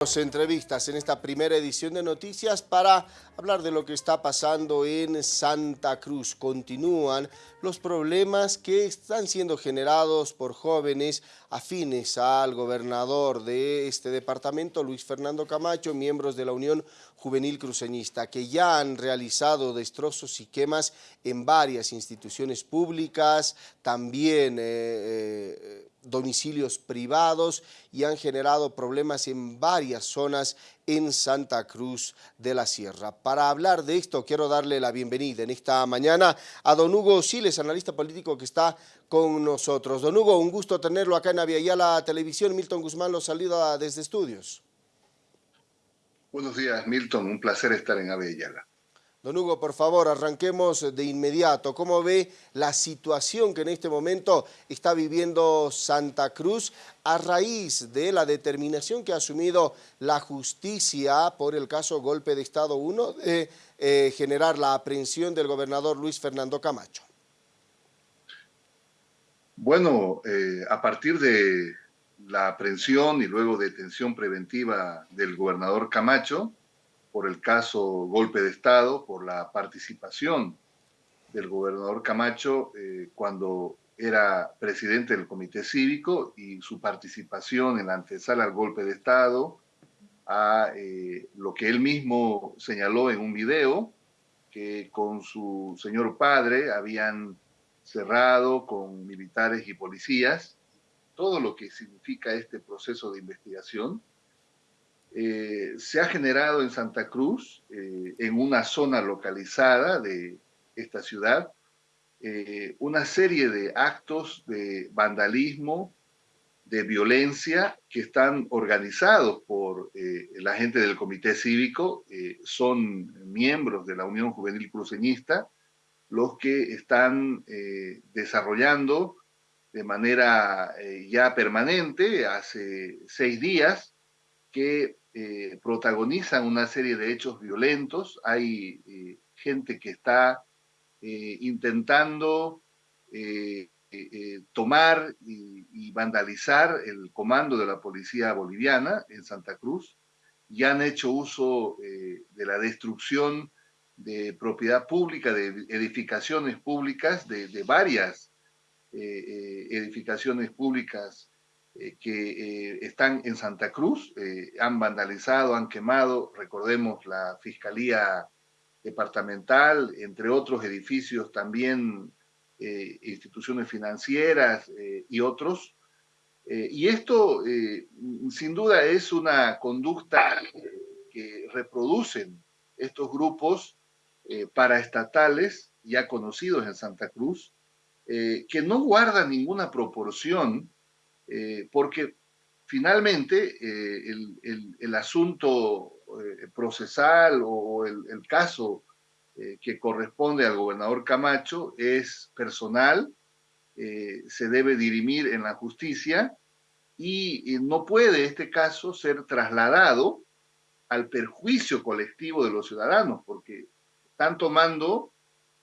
entrevistas en esta primera edición de noticias para hablar de lo que está pasando en Santa Cruz. Continúan los problemas que están siendo generados por jóvenes afines al gobernador de este departamento, Luis Fernando Camacho, miembros de la Unión Juvenil Cruceñista, que ya han realizado destrozos y quemas en varias instituciones públicas, también eh, eh, domicilios privados y han generado problemas en varias zonas en Santa Cruz de la Sierra. Para hablar de esto quiero darle la bienvenida en esta mañana a don Hugo Siles, analista político que está con nosotros. Don Hugo, un gusto tenerlo acá en Aviala Televisión. Milton Guzmán lo saluda desde estudios. Buenos días, Milton. Un placer estar en Aviala. Don Hugo, por favor, arranquemos de inmediato. ¿Cómo ve la situación que en este momento está viviendo Santa Cruz a raíz de la determinación que ha asumido la justicia por el caso Golpe de Estado 1 de eh, generar la aprehensión del gobernador Luis Fernando Camacho? Bueno, eh, a partir de la aprehensión y luego detención preventiva del gobernador Camacho, por el caso golpe de Estado, por la participación del gobernador Camacho eh, cuando era presidente del comité cívico y su participación en la antesala al golpe de Estado, a eh, lo que él mismo señaló en un video, que con su señor padre habían cerrado con militares y policías, todo lo que significa este proceso de investigación, eh, se ha generado en Santa Cruz, eh, en una zona localizada de esta ciudad, eh, una serie de actos de vandalismo, de violencia que están organizados por la gente del Comité Cívico, son miembros de la Unión Juvenil Cruceñista, los que están desarrollando de manera ya permanente, hace seis días, que eh, protagonizan una serie de hechos violentos. Hay eh, gente que está eh, intentando tomar y, vandalizar el comando de la policía boliviana en Santa Cruz y han hecho uso de la destrucción de propiedad pública, de edificaciones públicas, de, de varias edificaciones públicas eh, que eh, están en Santa Cruz, eh, han vandalizado, han quemado, recordemos la Fiscalía Departamental, entre otros edificios también, instituciones financieras y otros. y esto, sin duda, es una conducta que reproducen estos grupos paraestatales ya conocidos en Santa Cruz, que no guardan ninguna proporción eh, porque finalmente eh, el, asunto eh, procesal o el, caso que corresponde al gobernador Camacho es personal, se debe dirimir en la justicia y no puede este caso ser trasladado al perjuicio colectivo de los ciudadanos, porque están tomando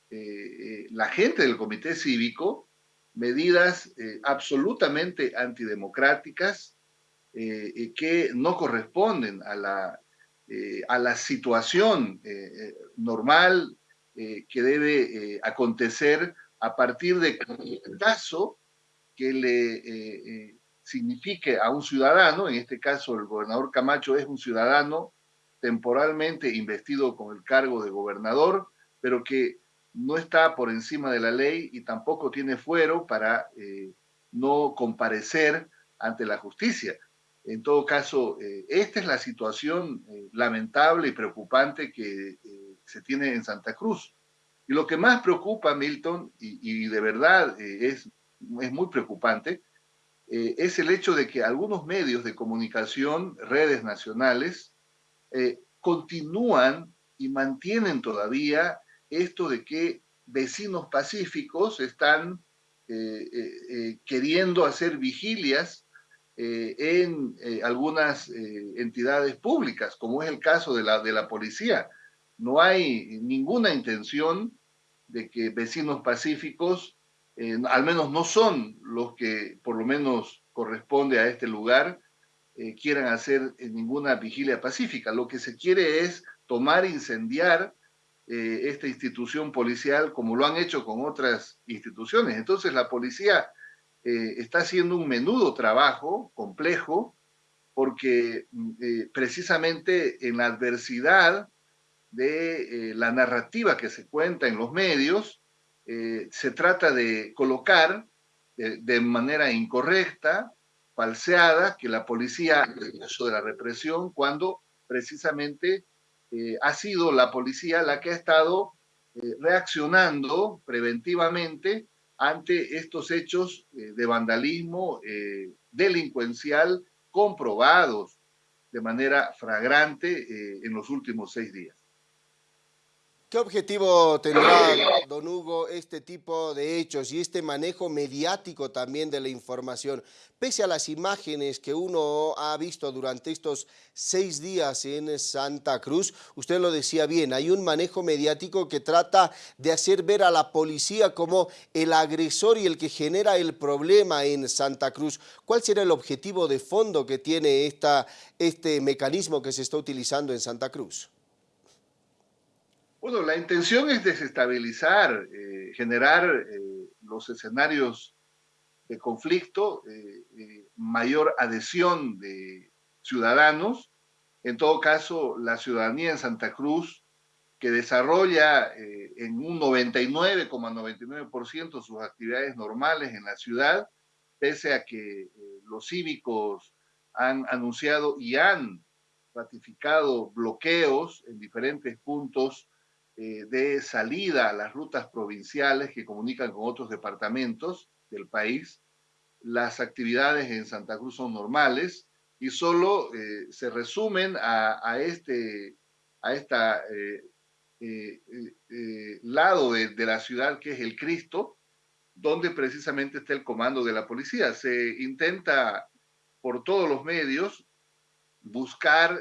la gente del comité cívico medidas eh, absolutamente antidemocráticas eh, que no corresponden a la, eh, a la situación normal que debe acontecer a partir de un caso que le signifique a un ciudadano, en este caso el gobernador Camacho es un ciudadano temporalmente investido con el cargo de gobernador, pero que no está por encima de la ley y tampoco tiene fuero para eh, no comparecer ante la justicia. En todo caso, eh, esta es la situación eh, lamentable y preocupante que se tiene en Santa Cruz. Y lo que más preocupa, Milton, y, y de verdad es, es muy preocupante, es el hecho de que algunos medios de comunicación, redes nacionales, continúan y mantienen todavía esto de que vecinos pacíficos están eh, eh, eh, queriendo hacer vigilias en algunas entidades públicas, como es el caso de la, de la policía. No hay ninguna intención de que vecinos pacíficos, al menos no son los que por lo menos corresponde a este lugar, quieran hacer ninguna vigilia pacífica. Lo que se quiere es tomar, incendiar esta institución policial como lo han hecho con otras instituciones. Entonces la policía está haciendo un menudo trabajo complejo porque precisamente en la adversidad de la narrativa que se cuenta en los medios, se trata de colocar de, manera incorrecta, falseada, que la policía uso de la represión cuando precisamente eh, ha sido la policía la que ha estado eh, reaccionando preventivamente ante estos hechos eh, de vandalismo delincuencial comprobados de manera fragrante en los últimos seis días. ¿Qué objetivo tendrá, don Hugo, este tipo de hechos y este manejo mediático también de la información? Pese a las imágenes que uno ha visto durante estos seis días en Santa Cruz, usted lo decía bien, hay un manejo mediático que trata de hacer ver a la policía como el agresor y el que genera el problema en Santa Cruz. ¿Cuál será el objetivo de fondo que tiene esta, este mecanismo que se está utilizando en Santa Cruz? Bueno, la intención es desestabilizar, eh, generar eh, los escenarios de conflicto, eh, mayor adhesión de ciudadanos. En todo caso, la ciudadanía en Santa Cruz, que desarrolla en un 99,99% sus actividades normales en la ciudad, pese a que los cívicos han anunciado y han ratificado bloqueos en diferentes puntos eh, de salida a las rutas provinciales que comunican con otros departamentos del país. Las actividades en Santa Cruz son normales y solo eh, se resumen a, este a esta, eh, lado de, de la ciudad que es el Cristo, donde precisamente está el comando de la policía. Se intenta por todos los medios buscar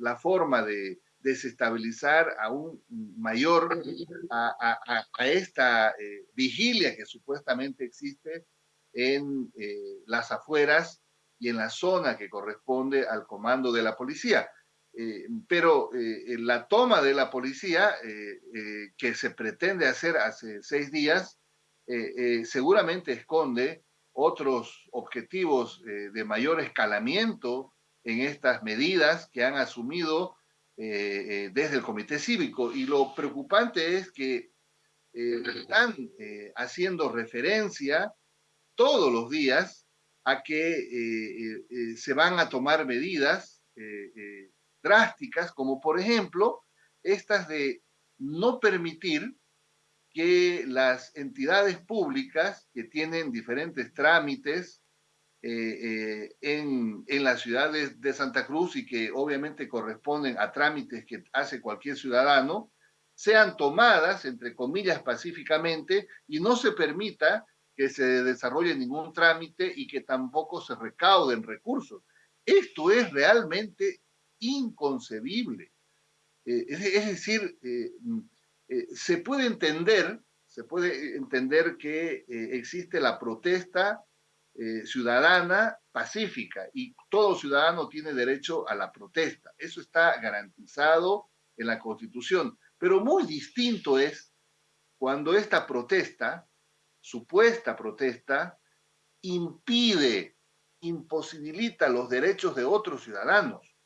la forma de desestabilizar a un mayor, a, esta eh, vigilia que supuestamente existe en eh, las afueras y en la zona que corresponde al comando de la policía. Eh, pero la toma de la policía que se pretende hacer hace seis días seguramente esconde otros objetivos de mayor escalamiento en estas medidas que han asumido eh, eh, desde el comité cívico. Y lo preocupante es que eh, están haciendo referencia todos los días a que se van a tomar medidas drásticas, como por ejemplo estas de no permitir que las entidades públicas que tienen diferentes trámites eh, eh, en, en, la ciudad de, Santa Cruz y que obviamente corresponden a trámites que hace cualquier ciudadano, sean tomadas, entre comillas, pacíficamente y no se permita que se desarrolle ningún trámite y que tampoco se recauden recursos. Esto es realmente inconcebible. Eh, es, es, decir, mm, se puede entender, se puede entender que existe la protesta eh, ciudadana pacífica y todo ciudadano tiene derecho a la protesta. Eso está garantizado en la Constitución. Pero muy distinto es cuando esta protesta, supuesta protesta, impide, imposibilita los derechos de otros ciudadanos.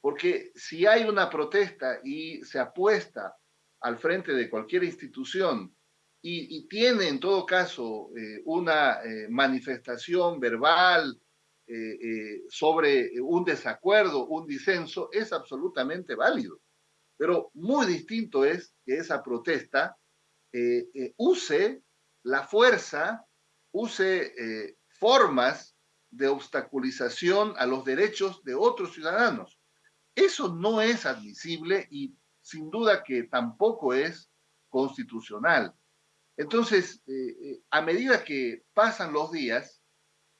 Porque si hay una protesta y se apuesta al frente de cualquier institución y, tiene en todo caso eh, una eh, manifestación verbal eh, sobre un desacuerdo, un disenso, es absolutamente válido. Pero muy distinto es que esa protesta use la fuerza, use formas de obstaculización a los derechos de otros ciudadanos. Eso no es admisible y sin duda que tampoco es constitucional. Entonces, eh, eh, a medida que pasan los días,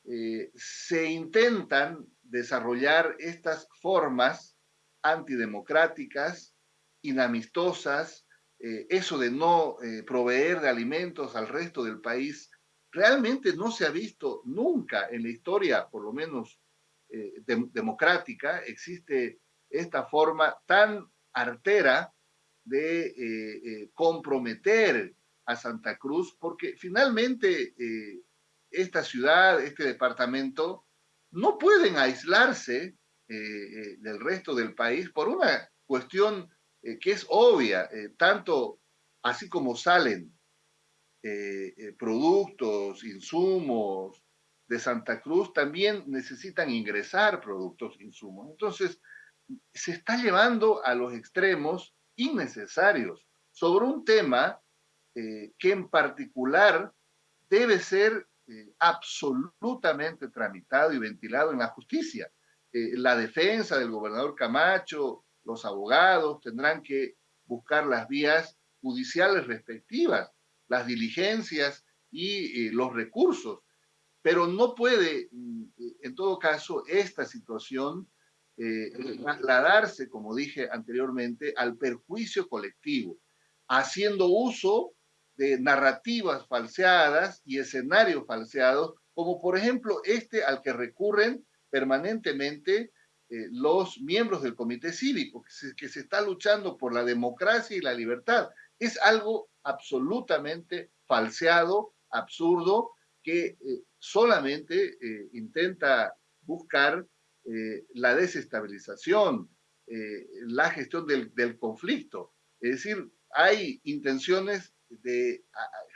eh, se intentan desarrollar estas formas antidemocráticas, inamistosas, eso de no proveer de alimentos al resto del país, realmente no se ha visto nunca en la historia, por lo menos democrática, existe esta forma tan artera de comprometer a Santa Cruz, porque finalmente esta ciudad, este departamento, no pueden aislarse del resto del país por una cuestión que es obvia, tanto así como salen eh, eh, productos, insumos de Santa Cruz, también necesitan ingresar productos, insumos. Entonces, se está llevando a los extremos innecesarios sobre un tema eh, que en particular debe ser absolutamente tramitado y ventilado en la justicia. la defensa del gobernador Camacho, los abogados tendrán que buscar las vías judiciales respectivas las diligencias y eh, los recursos. Pero no puede, mm, eh, en todo caso, esta situación eh, trasladarse, como dije anteriormente, al perjuicio colectivo, haciendo uso de narrativas falseadas y escenarios falseados, como por ejemplo este al que recurren permanentemente los miembros del comité cívico, que se, está luchando por la democracia y la libertad. Es algo absolutamente falseado, absurdo, que eh, solamente eh, intenta buscar eh, la desestabilización, la gestión del, del, conflicto. Es decir, hay intenciones de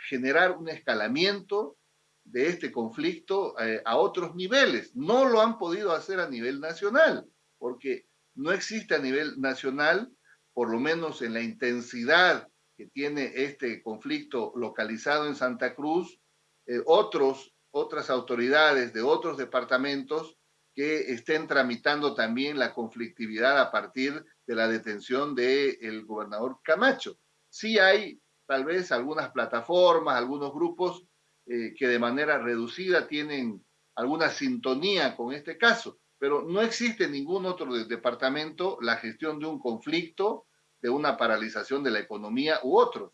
generar un escalamiento de este conflicto a otros niveles. No lo han podido hacer a nivel nacional, porque no existe a nivel nacional, por lo menos en la intensidad que tiene este conflicto localizado en Santa Cruz, eh, otros, otras autoridades de otros departamentos que estén tramitando también la conflictividad a partir de la detención del gobernador Camacho. Sí hay tal vez algunas plataformas, algunos grupos eh, que de manera reducida tienen alguna sintonía con este caso, pero no existe ningún otro departamento la gestión de un conflicto de una paralización de la economía u otros.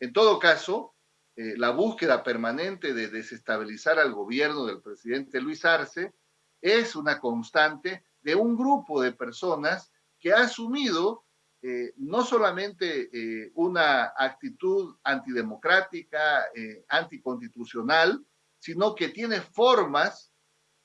En todo caso, eh, la búsqueda permanente de desestabilizar al gobierno del presidente Luis Arce es una constante de un grupo de personas que ha asumido eh, no solamente eh, una actitud antidemocrática, anticonstitucional, sino que tiene formas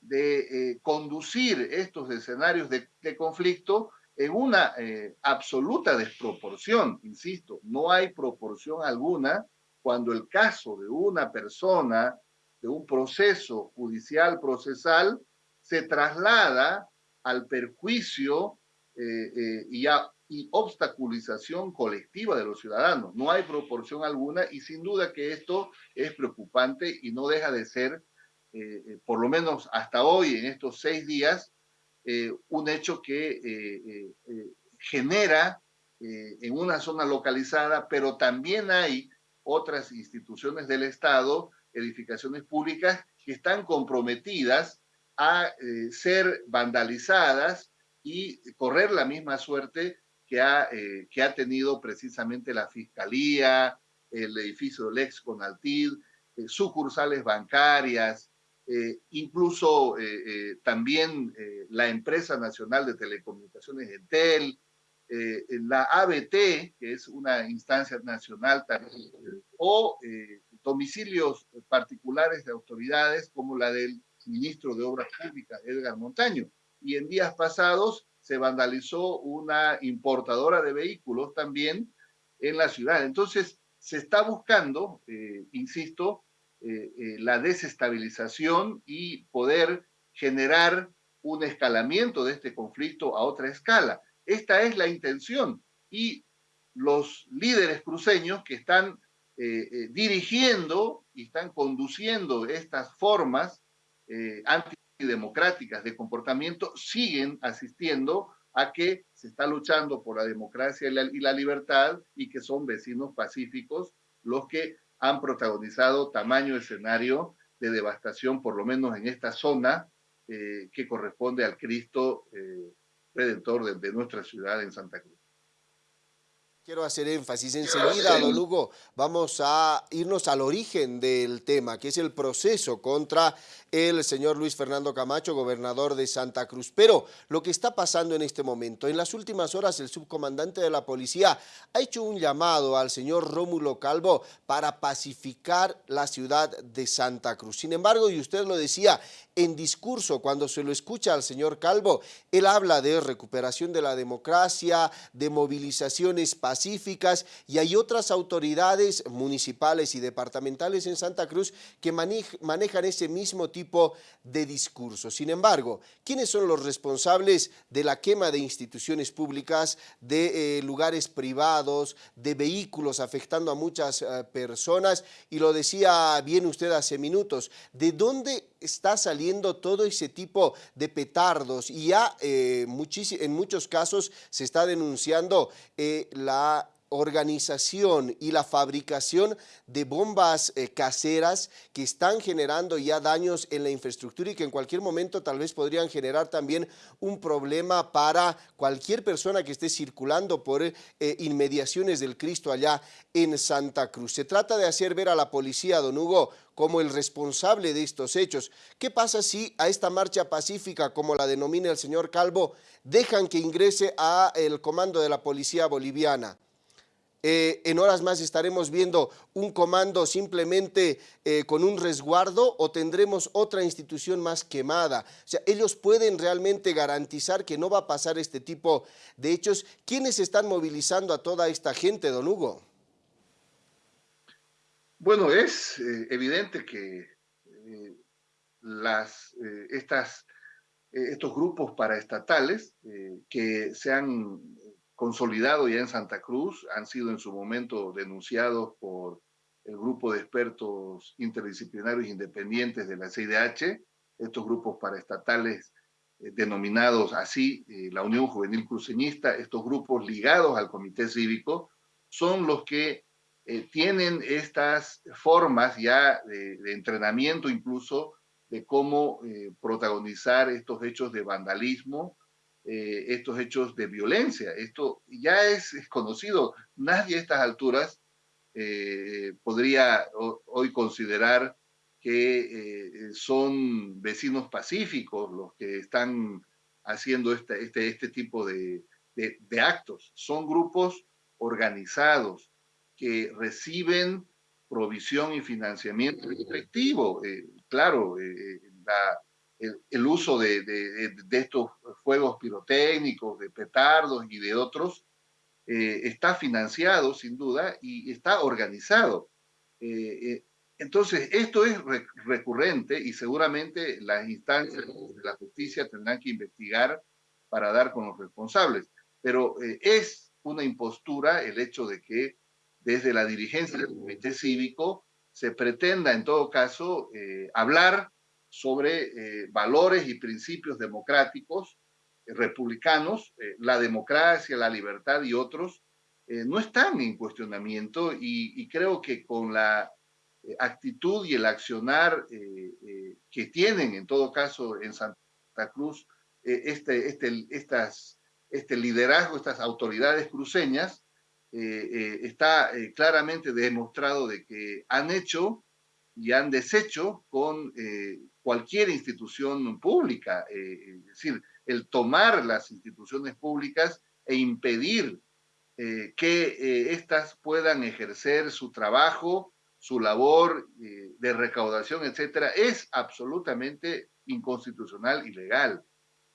de conducir estos escenarios de, conflicto en una eh, absoluta desproporción, insisto, no hay proporción alguna cuando el caso de una persona, de un proceso judicial procesal, se traslada al perjuicio eh, eh, y, y obstaculización colectiva de los ciudadanos. No hay proporción alguna y sin duda que esto es preocupante y no deja de ser, por lo menos hasta hoy, en estos seis días, eh, un hecho que eh, eh, genera en una zona localizada, pero también hay otras instituciones del Estado, edificaciones públicas, que están comprometidas a ser vandalizadas y correr la misma suerte que ha, que ha tenido precisamente la Fiscalía, el edificio del ex Conaltid, sucursales bancarias, eh, incluso eh, eh, también la empresa nacional de telecomunicaciones Entel, la ABT, que es una instancia nacional también, o domicilios particulares de autoridades como la del ministro de Obras Públicas, Edgar Montaño. Y en días pasados se vandalizó una importadora de vehículos también en la ciudad. Entonces, se está buscando, insisto, eh, eh, la desestabilización y poder generar un escalamiento de este conflicto a otra escala. Esta es la intención y los líderes cruceños que están eh, dirigiendo y están conduciendo estas formas antidemocráticas de comportamiento siguen asistiendo a que se está luchando por la democracia y la libertad y que son vecinos pacíficos los que han protagonizado tamaño escenario de devastación, por lo menos en esta zona eh, que corresponde al Cristo eh, Redentor de, de nuestra ciudad en Santa Cruz. Quiero hacer énfasis enseguida, don vamos a irnos al origen del tema, que es el proceso contra el señor Luis Fernando Camacho, gobernador de Santa Cruz. Pero lo que está pasando en este momento, en las últimas horas el subcomandante de la policía ha hecho un llamado al señor Rómulo Calvo para pacificar la ciudad de Santa Cruz. Sin embargo, y usted lo decía, en discurso, cuando se lo escucha al señor Calvo, él habla de recuperación de la democracia, de movilizaciones pacíficas y hay otras autoridades municipales y departamentales en Santa Cruz que manejan ese mismo tipo de discurso. Sin embargo, ¿quiénes son los responsables de la quema de instituciones públicas, de eh, lugares privados, de vehículos afectando a muchas eh, personas? Y lo decía bien usted hace minutos, ¿de dónde está saliendo todo ese tipo de petardos y ya eh, en muchos casos se está denunciando eh, la organización y la fabricación de bombas eh, caseras que están generando ya daños en la infraestructura y que en cualquier momento tal vez podrían generar también un problema para cualquier persona que esté circulando por inmediaciones del Cristo allá en Santa Cruz. Se trata de hacer ver a la policía, don Hugo, como el responsable de estos hechos. ¿Qué pasa si a esta marcha pacífica, como la denomina el señor Calvo, dejan que ingrese a el comando de la policía boliviana? Eh, en horas más estaremos viendo un comando simplemente eh, con un resguardo o tendremos otra institución más quemada. O sea, ellos pueden realmente garantizar que no va a pasar este tipo de hechos. ¿Quiénes están movilizando a toda esta gente, don Hugo? Bueno, es eh, evidente que eh, las, eh, estas, estos grupos paraestatales que se han consolidado ya en Santa Cruz han sido en su momento denunciados por el grupo de expertos interdisciplinarios independientes de la CIDH, estos grupos paraestatales denominados así, la Unión Juvenil Cruceñista, estos grupos ligados al Comité Cívico, son los que eh, tienen estas formas ya de, entrenamiento incluso de cómo eh, protagonizar estos hechos de vandalismo, eh, estos hechos de violencia. Esto ya es, conocido. Nadie a estas alturas podría hoy considerar que son vecinos pacíficos los que están haciendo este, este, este tipo de, de actos. Son grupos organizados, que reciben provisión y financiamiento efectivo. Eh, claro, eh, eh, el, uso de, estos fuegos pirotécnicos, de petardos y de otros, está financiado sin duda y está organizado. entonces, esto es recurrente y seguramente las instancias de la justicia tendrán que investigar para dar con los responsables. Pero es una impostura el hecho de que desde la dirigencia del comité cívico se pretenda en todo caso eh, hablar sobre eh, valores y principios democráticos eh, republicanos, la democracia, la libertad y otros, no están en cuestionamiento y, creo que con la actitud y el accionar que tienen en todo caso en Santa Cruz este, este, estas, este liderazgo, estas autoridades cruceñas, eh, eh, está eh, claramente demostrado de que han hecho y han deshecho con cualquier institución pública. es decir, el tomar las instituciones públicas e impedir que éstas puedan ejercer su trabajo, su labor de recaudación, etcétera, es absolutamente inconstitucional y legal.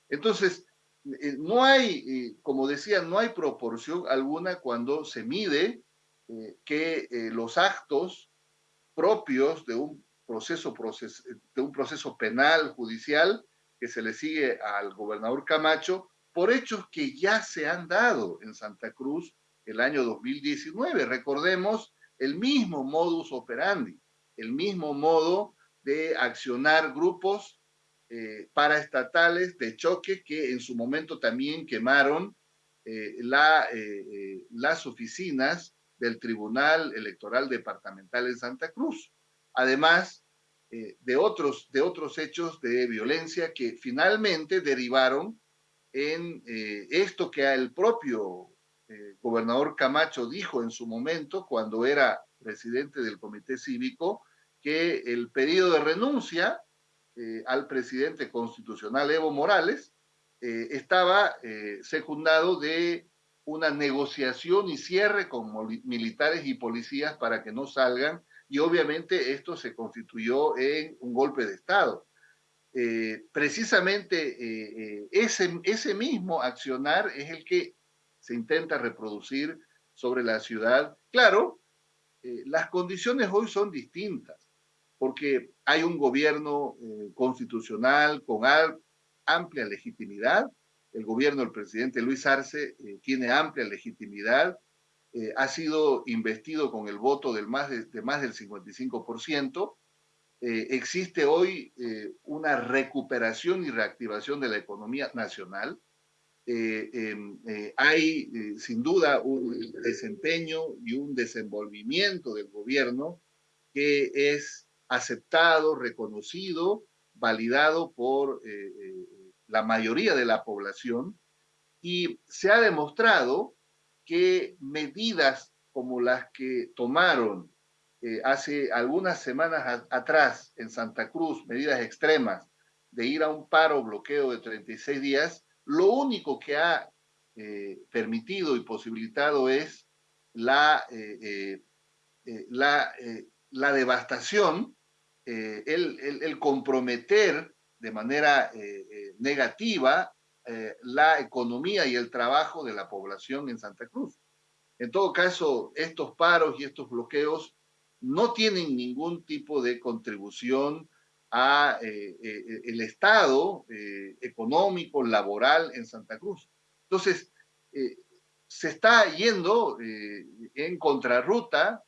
Entonces, eh, no hay, eh, como decía, no hay proporción alguna cuando se mide eh, que los actos propios de un proceso, de un proceso penal, judicial, que se le sigue al gobernador Camacho, por hechos que ya se han dado en Santa Cruz el año 2019. Recordemos el mismo modus operandi, el mismo modo de accionar grupos eh, paraestatales de choque que en su momento también quemaron eh, la, eh, las oficinas del Tribunal Electoral Departamental en Santa Cruz. Además de, otros, de otros hechos de violencia que finalmente derivaron en esto que el propio eh, gobernador Camacho dijo en su momento, cuando era presidente del comité cívico, que el pedido de renuncia eh, al presidente constitucional Evo Morales eh, estaba secundado de una negociación y cierre con militares y policías para que no salgan y obviamente esto se constituyó en un golpe de Estado. Eh, precisamente eh, eh, ese, ese mismo accionar es el que se intenta reproducir sobre la ciudad. Claro, las condiciones hoy son distintas, porque hay un gobierno constitucional con amplia legitimidad, el gobierno del presidente Luis Arce tiene amplia legitimidad, ha sido investido con el voto del más de, de más del 55%, eh, existe hoy eh, una recuperación y reactivación de la economía nacional. Eh, em, hay sin duda un desempeño y un desenvolvimiento del gobierno que es aceptado, reconocido, validado por la mayoría de la población. Y se ha demostrado que medidas como las que tomaron eh, hace algunas semanas atrás en Santa Cruz, medidas extremas de ir a un paro bloqueo de 36 días, lo único que ha eh, permitido y posibilitado es la, eh, la, la, devastación, el, el, comprometer de manera negativa la economía y el trabajo de la población en Santa Cruz. En todo caso, estos paros y estos bloqueos no tienen ningún tipo de contribución a eh, eh, el estado eh, económico, laboral en Santa Cruz. Entonces, se está yendo en contrarruta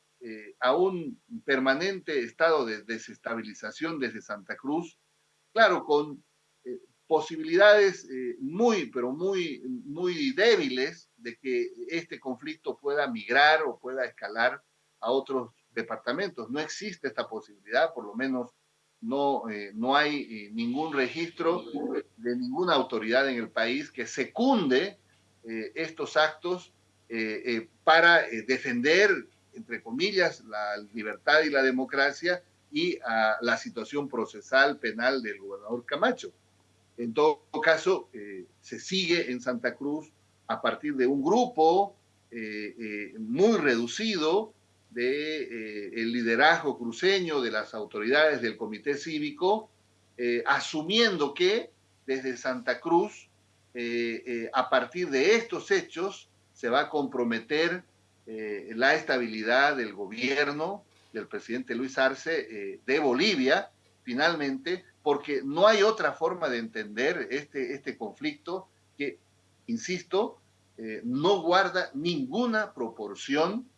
a un permanente estado de desestabilización desde Santa Cruz, claro, con posibilidades muy, pero muy, muy débiles de que este conflicto pueda migrar o pueda escalar a otros departamentos. No existe esta posibilidad, por lo menos no, eh, no hay eh, ningún registro de ninguna autoridad en el país que secunde eh, estos actos para defender, entre comillas, la libertad y la democracia y a la situación procesal penal del gobernador Camacho. En todo caso, se sigue en Santa Cruz a partir de un grupo muy reducido de eh, el liderazgo cruceño de las autoridades del comité cívico, eh, asumiendo que desde Santa Cruz, eh, a partir de estos hechos, se va a comprometer la estabilidad del gobierno del presidente Luis Arce de Bolivia, finalmente, porque no hay otra forma de entender este, este conflicto que, insisto, no guarda ninguna proporción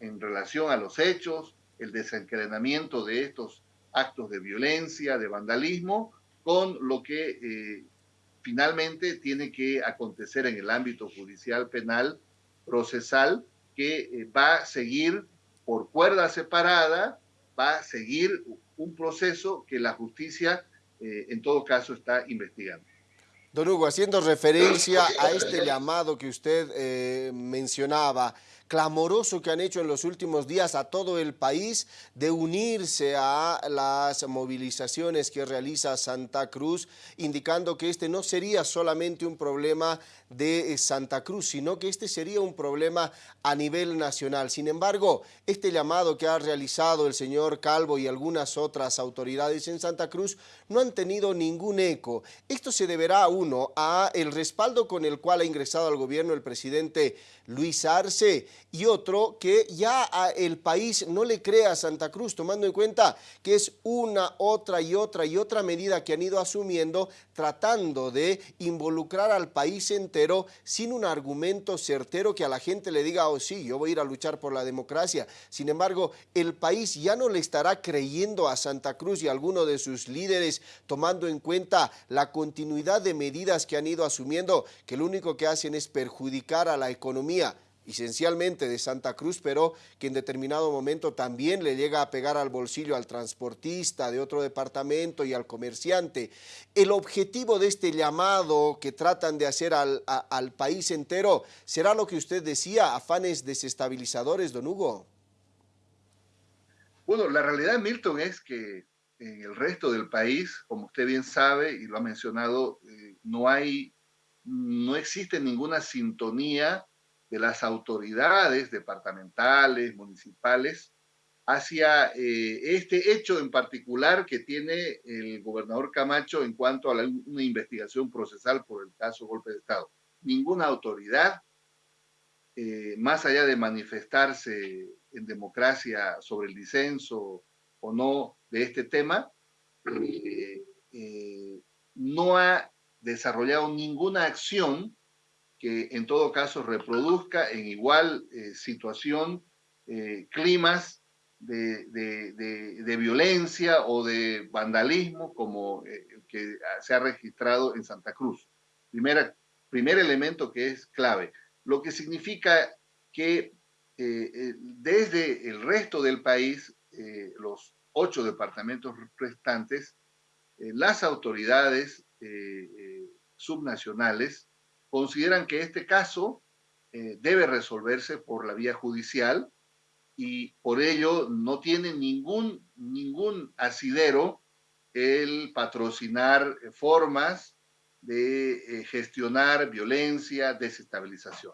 en relación a los hechos, el desencadenamiento de estos actos de violencia, de vandalismo, con lo que eh, finalmente tiene que acontecer en el ámbito judicial penal procesal, que eh, va a seguir por cuerda separada, va a seguir un proceso que la justicia eh, en todo caso está investigando. Don Hugo, haciendo referencia a este llamado que usted mencionaba, clamoroso que han hecho en los últimos días a todo el país de unirse a las movilizaciones que realiza Santa Cruz, indicando que este no sería solamente un problema de eh, Santa Cruz, sino que este sería un problema a nivel nacional. Sin embargo, este llamado que ha realizado el señor Calvo y algunas otras autoridades en Santa Cruz no han tenido ningún eco. Esto se deberá, uno, a el respaldo con el cual ha ingresado al gobierno el presidente Luis Arce y otro que ya el país no le crea a Santa Cruz, tomando en cuenta que es una, otra y otra y otra medida que han ido asumiendo tratando de involucrar al país entero sin un argumento certero que a la gente le diga, oh sí, yo voy a ir a luchar por la democracia. Sin embargo, el país ya no le estará creyendo a Santa Cruz y a alguno de sus líderes tomando en cuenta la continuidad de medidas que han ido asumiendo, que lo único que hacen es perjudicar a la economía esencialmente de Santa Cruz, pero que en determinado momento también le llega a pegar al bolsillo al transportista de otro departamento y al comerciante. El objetivo de este llamado que tratan de hacer al, país entero, ¿será lo que usted decía, afanes desestabilizadores, don Hugo? Bueno, la realidad, Milton, es que en el resto del país, como usted bien sabe y lo ha mencionado, eh, no hay, no existe ninguna sintonía de las autoridades departamentales, municipales, hacia eh, este hecho en particular que tiene el gobernador Camacho en cuanto a una investigación procesal por el caso golpe de Estado. Ninguna autoridad, eh, más allá de manifestarse en democracia sobre el disenso o no de este tema, eh, no ha desarrollado ninguna acción que en todo caso reproduzca en igual eh, situación climas de, de, violencia o de vandalismo como el que se ha registrado en Santa Cruz. Primera, primer elemento que es clave, lo que significa que desde el resto del país los ocho departamentos restantes, eh, las autoridades eh, eh, subnacionales consideran que este caso debe resolverse por la vía judicial y por ello no tiene ningún, ningún asidero el patrocinar formas de gestionar violencia, desestabilización.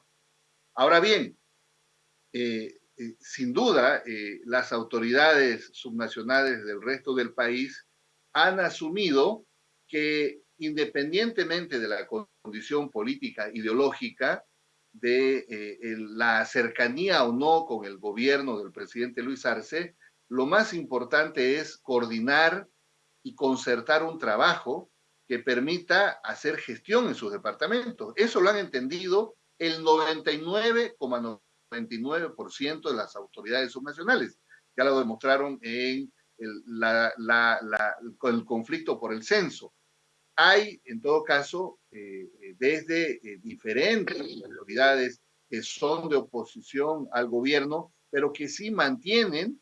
Ahora bien, eh, sin duda, eh, las autoridades subnacionales del resto del país han asumido que independientemente de la condición política ideológica, de eh, la cercanía o no con el gobierno del presidente Luis Arce, lo más importante es coordinar y concertar un trabajo que permita hacer gestión en sus departamentos. Eso lo han entendido el 99,9 29% de las autoridades subnacionales. Ya lo demostraron en el conflicto por el censo. Hay, en todo caso, eh, eh, desde eh, diferentes autoridades que son de oposición al gobierno, pero que sí mantienen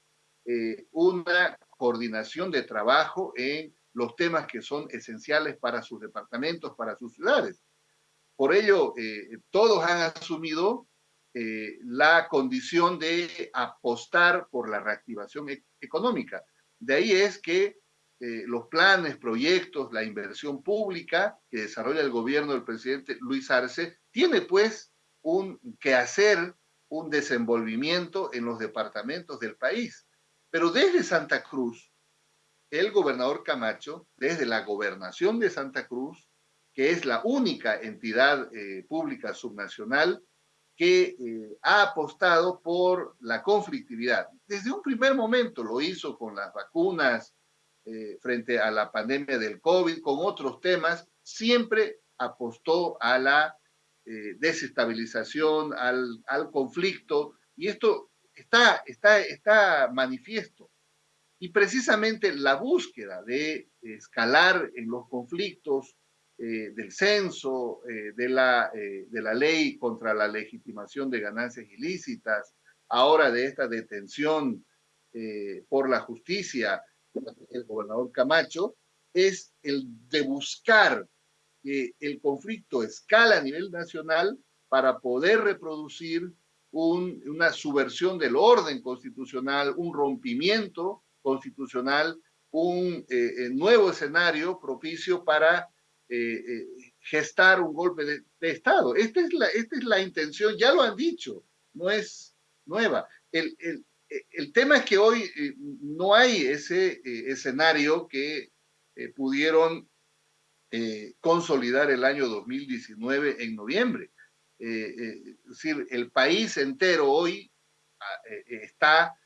una coordinación de trabajo en los temas que son esenciales para sus departamentos, para sus ciudades. Por ello, todos han asumido eh, la condición de apostar por la reactivación e-, económica. De ahí es que eh, los planes, proyectos, la inversión pública que desarrolla el gobierno del presidente Luis Arce, tiene pues un hacer un desenvolvimiento en los departamentos del país. Pero desde Santa Cruz, el gobernador Camacho, desde la gobernación de Santa Cruz, que es la única entidad eh, pública subnacional, que eh, ha apostado por la conflictividad. Desde un primer momento lo hizo con las vacunas eh, frente a la pandemia del COVID, con otros temas, siempre apostó a la eh, desestabilización, al, al, conflicto, y esto está, está, está manifiesto. Y precisamente la búsqueda de escalar en los conflictos, eh, del censo, de, la, de la ley contra la legitimación de ganancias ilícitas, ahora de esta detención por la justicia del gobernador Camacho, es el de buscar que el conflicto escala a nivel nacional para poder reproducir una subversión del orden constitucional, un rompimiento constitucional, un nuevo escenario propicio para eh, eh, gestar un golpe de, Estado. Esta es, la, intención, ya lo han dicho, no es nueva. El, el, el tema es que hoy eh, no hay ese escenario que pudieron consolidar el año 2019 en noviembre. es decir, el país entero hoy ah, está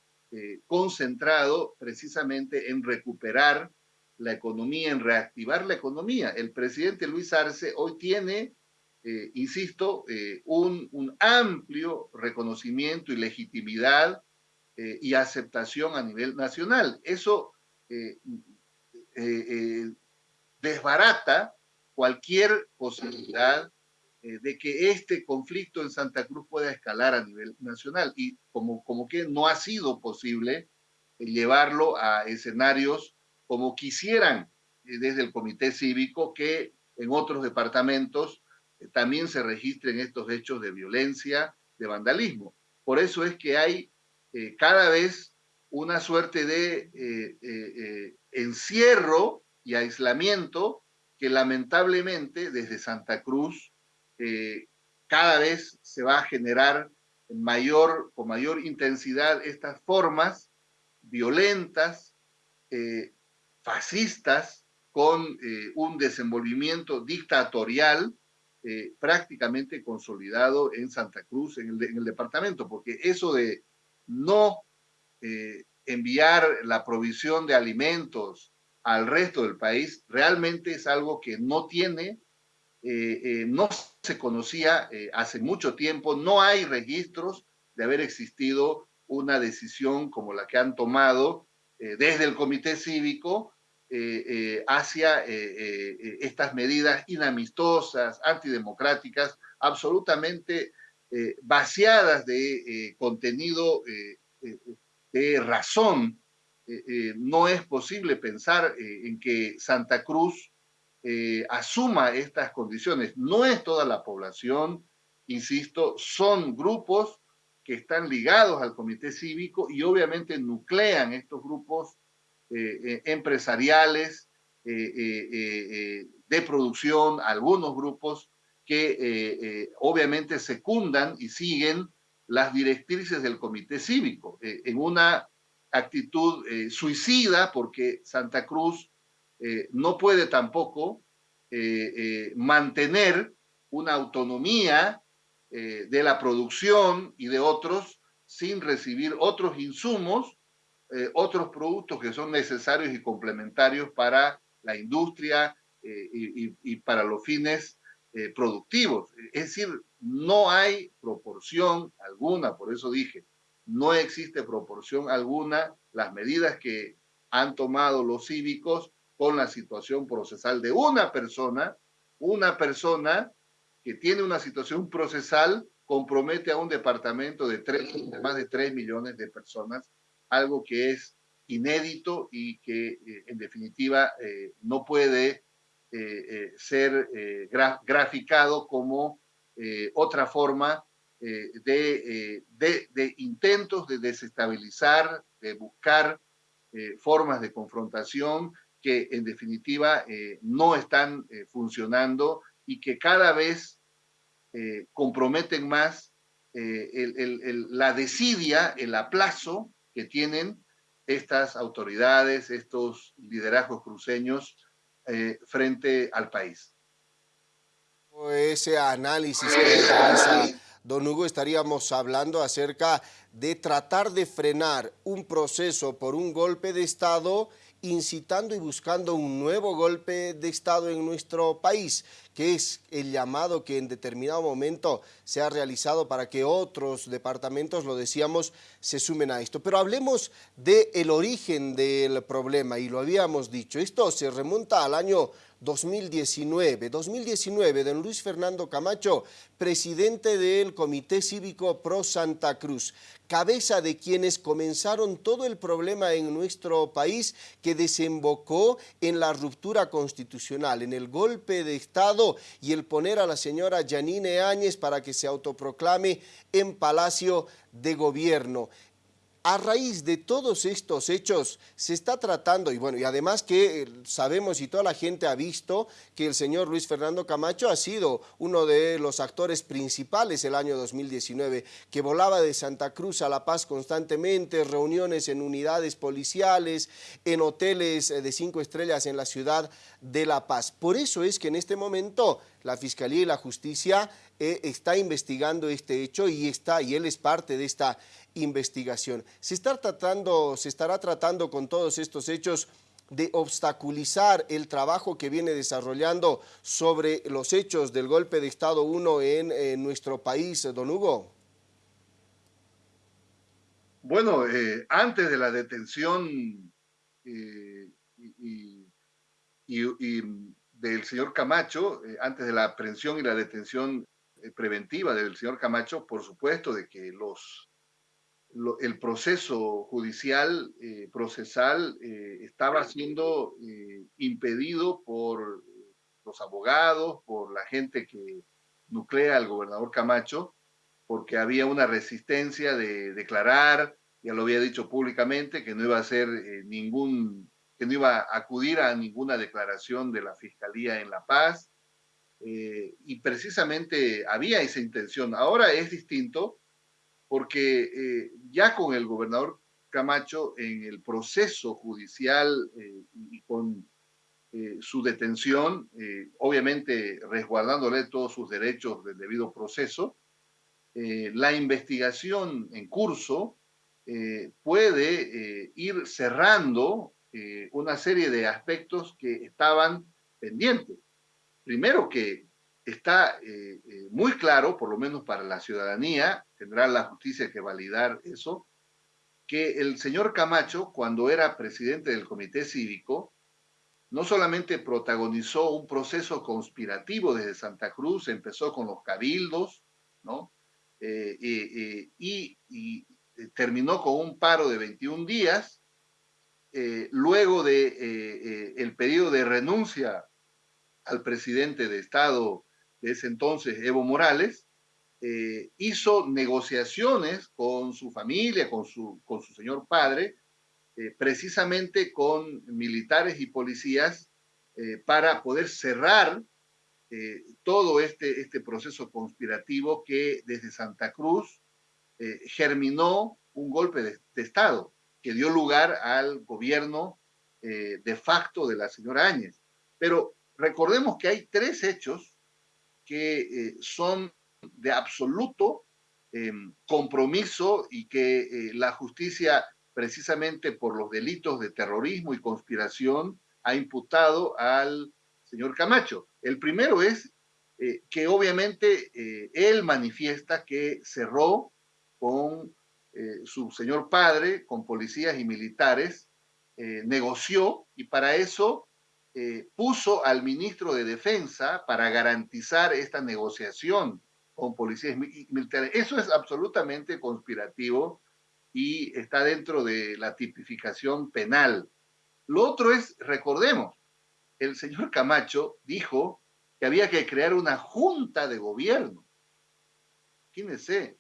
concentrado precisamente en recuperar la economía, en reactivar la economía. El presidente Luis Arce hoy tiene, eh, insisto, eh, un, amplio reconocimiento y legitimidad eh, y aceptación a nivel nacional. Eso desbarata cualquier posibilidad eh, de que este conflicto en Santa Cruz pueda escalar a nivel nacional y como, como que no ha sido posible eh, llevarlo a escenarios como quisieran desde el comité cívico que en otros departamentos también se registren estos hechos de violencia, de vandalismo. Por eso es que hay cada vez una suerte de encierro y aislamiento que lamentablemente desde Santa Cruz eh, cada vez se va a generar mayor, con mayor intensidad estas formas violentas, eh, fascistas, con eh, un desenvolvimiento dictatorial prácticamente consolidado en Santa Cruz, en el, departamento, porque eso de no enviar la provisión de alimentos al resto del país realmente es algo que no tiene, eh, eh, no se conocía eh, hace mucho tiempo, no hay registros de haber existido una decisión como la que han tomado desde el Comité Cívico hacia estas medidas inamistosas, antidemocráticas, absolutamente vaciadas de contenido de razón eh, eh, no es posible pensar eh, en que Santa Cruz asuma estas condiciones. No es toda la población, insisto, son grupos que están ligados al comité cívico y obviamente nuclean estos grupos empresariales de producción, algunos grupos que obviamente secundan y siguen las directrices del comité cívico en una actitud eh, suicida porque Santa Cruz eh, no puede tampoco eh, mantener una autonomía de la producción y de otros sin recibir otros insumos, otros productos que son necesarios y complementarios para la industria y, para los fines productivos. Es decir, no hay proporción alguna, por eso dije, no existe proporción alguna las medidas que han tomado los cívicos con la situación procesal de una persona, una persona que tiene una situación procesal compromete a un departamento de, más de 3 millones de personas, algo que es inédito y que eh, en definitiva eh, no puede eh, ser graficado como otra forma eh, eh, de, intentos de desestabilizar, de buscar eh, formas de confrontación que en definitiva no están funcionando y que cada vez comprometen más la desidia, el aplazo que tienen estas autoridades, estos liderazgos cruceños frente al país. Ese análisis que realiza don Hugo, estaríamos hablando acerca de tratar de frenar un proceso por un golpe de Estado incitando y buscando un nuevo golpe de Estado en nuestro país, que es el llamado que en determinado momento se ha realizado para que otros departamentos, lo decíamos, se sumen a esto. Pero hablemos del origen del problema, y lo habíamos dicho, esto se remonta al año 2019. 2019, don Luis Fernando Camacho, presidente del Comité Cívico Pro Santa Cruz, cabeza de quienes comenzaron todo el problema en nuestro país que desembocó en la ruptura constitucional, en el golpe de Estado y el poner a la señora Janine Áñez para que se autoproclame en Palacio de Gobierno. A raíz de todos estos hechos se está tratando, y bueno, y además que eh, sabemos y toda la gente ha visto que el señor Luis Fernando Camacho ha sido uno de los actores principales el año 2019, que volaba de Santa Cruz a La Paz constantemente, reuniones en unidades policiales, en hoteles eh, de cinco estrellas en la ciudad de La Paz. Por eso es que en este momento la Fiscalía y la Justicia eh, está investigando este hecho y, está, y él es parte de esta investigación. Se, está tratando, se estará tratando con todos estos hechos de obstaculizar el trabajo que viene desarrollando sobre los hechos del golpe de Estado 1 en, nuestro país, don Hugo? Bueno, eh, antes de la detención eh, y, del señor Camacho, eh, antes de la aprehensión y la detención preventiva del señor Camacho, por supuesto, de que los, el proceso judicial, eh, procesal, eh, estaba siendo eh, impedido por los abogados, por la gente que nuclea al gobernador Camacho, porque había una resistencia de declarar, ya lo había dicho públicamente, que no iba a hacer ningún, que no iba a acudir a ninguna declaración de la Fiscalía en La Paz, y precisamente había esa intención. Ahora es distinto, porque eh, ya con el gobernador Camacho en el proceso judicial eh, y con eh, su detención, obviamente resguardándole todos sus derechos del debido proceso, la investigación en curso puede ir cerrando una serie de aspectos que estaban pendientes. Primero que está muy claro, por lo menos para la ciudadanía, tendrá la justicia que validar eso, que el señor Camacho, cuando era presidente del Comité Cívico, no solamente protagonizó un proceso conspirativo desde Santa Cruz, empezó con los cabildos, ¿no? Eh, y, y, terminó con un paro de 21 días, luego de el periodo de renuncia al presidente de Estado de ese entonces, Evo Morales, eh, hizo negociaciones con su familia, con su, con su señor padre, eh, precisamente con militares y policías eh, para poder cerrar todo este, este proceso conspirativo que desde Santa Cruz germinó un golpe de, de, Estado que dio lugar al gobierno de facto de la señora Áñez. Pero recordemos que hay tres hechos que son de absoluto em, compromiso y que eh, la justicia, precisamente por los delitos de terrorismo y conspiración, ha imputado al señor Camacho. El primero es eh, que obviamente él manifiesta que cerró con su señor padre, con policías y militares, negoció y para eso eh, puso al ministro de Defensa para garantizar esta negociación con policías militares. Eso es absolutamente conspirativo y está dentro de la tipificación penal. Lo otro es, recordemos, el señor Camacho dijo que había que crear una junta de gobierno. Fíjense,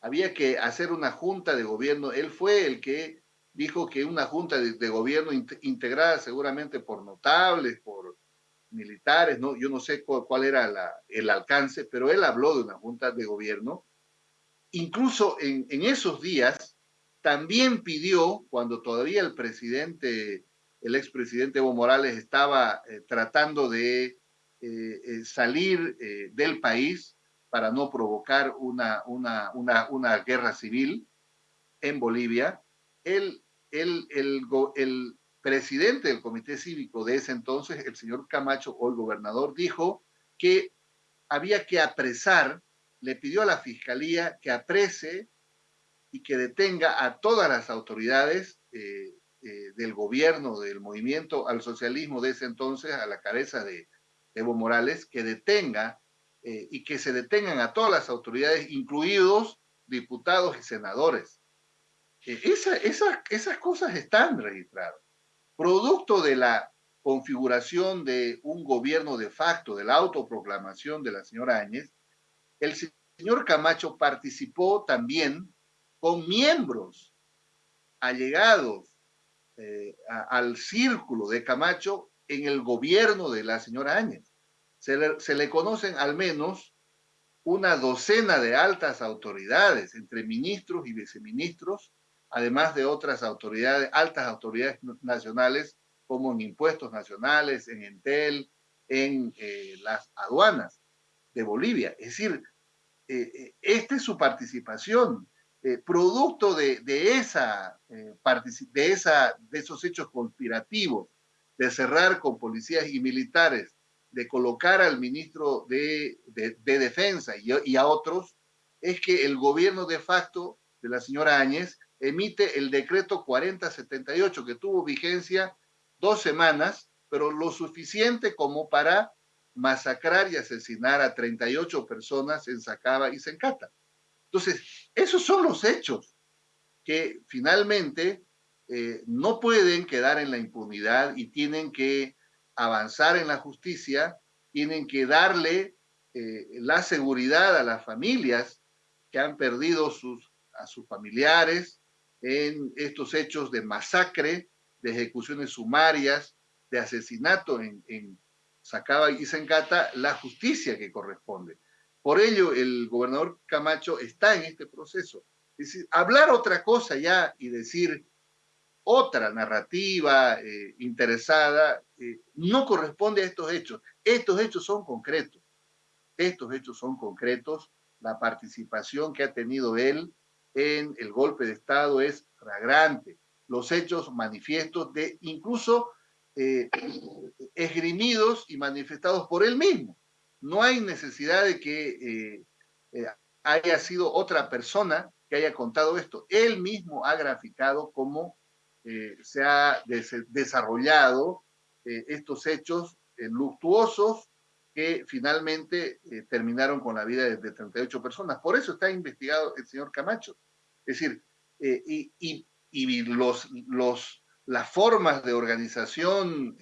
había que hacer una junta de gobierno. Él fue el que dijo que una junta de, gobierno integrada seguramente por notables, por militares, ¿no? yo no sé cuál, era el alcance, pero él habló de una junta de gobierno. Incluso en, esos días también pidió, cuando todavía el presidente, el expresidente Evo Morales estaba eh, tratando de eh, eh, salir del país para no provocar una, una, una, una guerra civil en Bolivia, él el, el, presidente del comité cívico de ese entonces, el señor Camacho el gobernador, dijo que había que apresar, le pidió a la fiscalía que aprese y que detenga a todas las autoridades eh, eh, del gobierno, del movimiento al socialismo de ese entonces, a la cabeza de Evo Morales, que detenga eh, y que se detengan a todas las autoridades, incluidos diputados y senadores. Esa, esas cosas están registradas. Producto de la configuración de un gobierno de facto, de la autoproclamación de la señora Áñez, el señor Camacho participó también con miembros allegados eh, al círculo de Camacho en el gobierno de la señora Áñez. Se le, se le conocen al menos una docena de altas autoridades, entre ministros y viceministros, además de otras autoridades, altas autoridades nacionales, como en impuestos nacionales, en Entel, en eh, las aduanas de Bolivia. Es decir, eh, eh, esta es su participación, producto de, esa, de, esa, de esos hechos conspirativos, de cerrar con policías y militares, de colocar al ministro de, Defensa y, y a otros, es que el gobierno de facto de la señora Áñez emite el decreto 4078, que tuvo vigencia dos semanas, pero lo suficiente como para masacrar y asesinar a 38 personas en Sacaba y Sencata. Entonces, esos son los hechos que finalmente eh, no pueden quedar en la impunidad y tienen que avanzar en la justicia, tienen que darle eh, la seguridad a las familias que han perdido sus, a sus familiares en estos hechos de masacre, de ejecuciones sumarias, de asesinato en, en Sacaba y Sencata, la justicia que corresponde. Por ello, el gobernador Camacho está en este proceso. Es decir, hablar otra cosa ya y decir otra narrativa eh, interesada eh, no corresponde a estos hechos. Estos hechos son concretos. Estos hechos son concretos. La participación que ha tenido él en el golpe de Estado es flagrante. Los hechos manifiestos de incluso eh, esgrimidos y manifestados por él mismo. No hay necesidad de que haya sido otra persona que haya contado esto. Él mismo ha graficado cómo eh, se ha desarrollado eh, estos hechos eh, luctuosos que finalmente terminaron con la vida de, 38 personas. Por eso está investigado el señor Camacho. Es decir, y, y, los, las formas de organización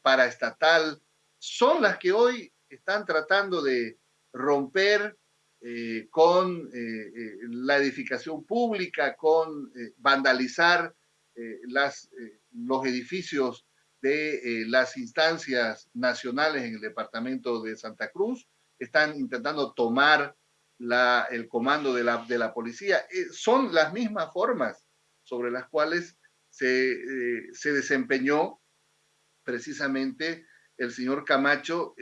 paraestatal son las que hoy están tratando de romper eh, con eh, eh, la edificación pública, con vandalizar los edificios de las instancias nacionales en el departamento de Santa Cruz, están intentando tomar la, el comando de la, de la policía. son las mismas formas sobre las cuales se, se desempeñó precisamente el señor Camacho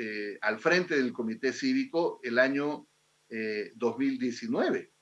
al frente del comité cívico el año 2019.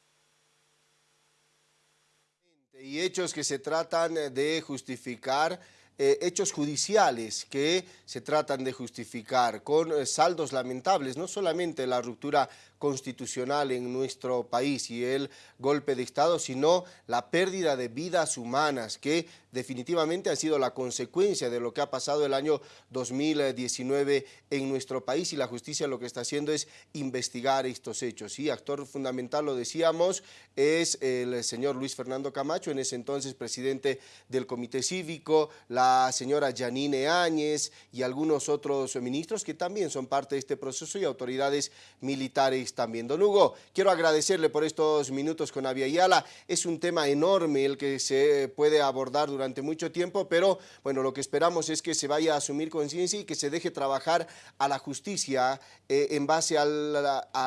Eh, y hechos que se tratan de justificar eh, hechos judiciales que se tratan de justificar con eh, saldos lamentables, no solamente la ruptura constitucional en nuestro país y el golpe de Estado, sino la pérdida de vidas humanas que definitivamente han sido la consecuencia de lo que ha pasado el año 2019 en nuestro país y la justicia lo que está haciendo es investigar estos hechos. Y actor fundamental, lo decíamos, es el señor Luis Fernando Camacho, en ese entonces presidente del Comité Cívico, la señora Janine Áñez y algunos otros ministros que también son parte de este proceso y autoridades militares también. Don Hugo, quiero agradecerle por estos minutos con Avia Yala. Es un tema enorme el que se puede abordar durante mucho tiempo, pero bueno, lo que esperamos es que se vaya a asumir conciencia y que se deje trabajar a la justicia eh, en base a,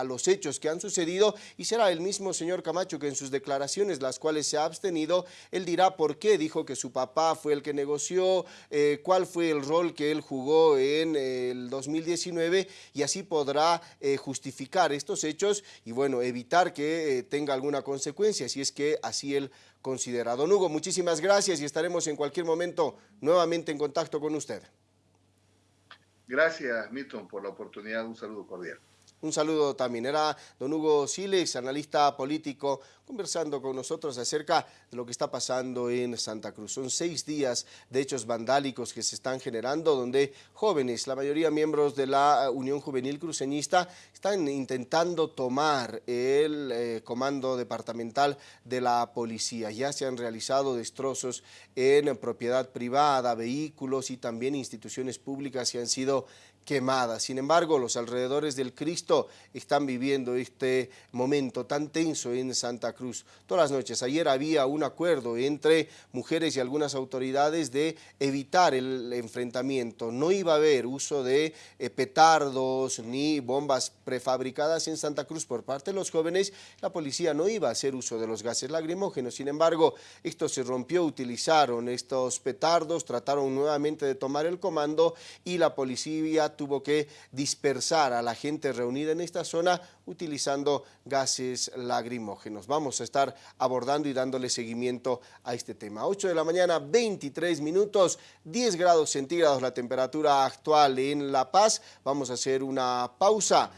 los hechos que han sucedido y será el mismo señor Camacho que en sus declaraciones, las cuales se ha abstenido, él dirá por qué dijo que su papá fue el que negoció, eh, cuál fue el rol que él jugó en el 2019 y así podrá eh, justificar estos hechos y bueno, evitar que tenga alguna consecuencia si es que así él considera. Don Hugo, muchísimas gracias y estaremos en cualquier momento nuevamente en contacto con usted. Gracias, Milton, por la oportunidad. Un saludo cordial. Un saludo también. Era don Hugo Siles, analista político, conversando con nosotros acerca de lo que está pasando en Santa Cruz. Son seis días de hechos vandálicos que se están generando, donde jóvenes, la mayoría miembros de la Unión Juvenil Cruceñista, están intentando tomar el eh, comando departamental de la policía. Ya se han realizado destrozos en propiedad privada, vehículos y también instituciones públicas que han sido quemadas. Sin embargo, los alrededores del Cristo están viviendo este momento tan tenso en Santa Cruz. Todas las noches, ayer había un acuerdo entre mujeres y algunas autoridades de evitar el enfrentamiento. No iba a haber uso de eh, petardos ni bombas prefabricadas en Santa Cruz por parte de los jóvenes. La policía no iba a hacer uso de los gases lacrimógenos. Sin embargo, esto se rompió, utilizaron estos petardos, trataron nuevamente de tomar el comando y la policía tuvo que dispersar a la gente reunida en esta zona utilizando gases lagrimógenos. Vamos a estar abordando y dándole seguimiento a este tema. 8 de la mañana, 23 minutos, 10 grados centígrados la temperatura actual en La Paz. Vamos a hacer una pausa.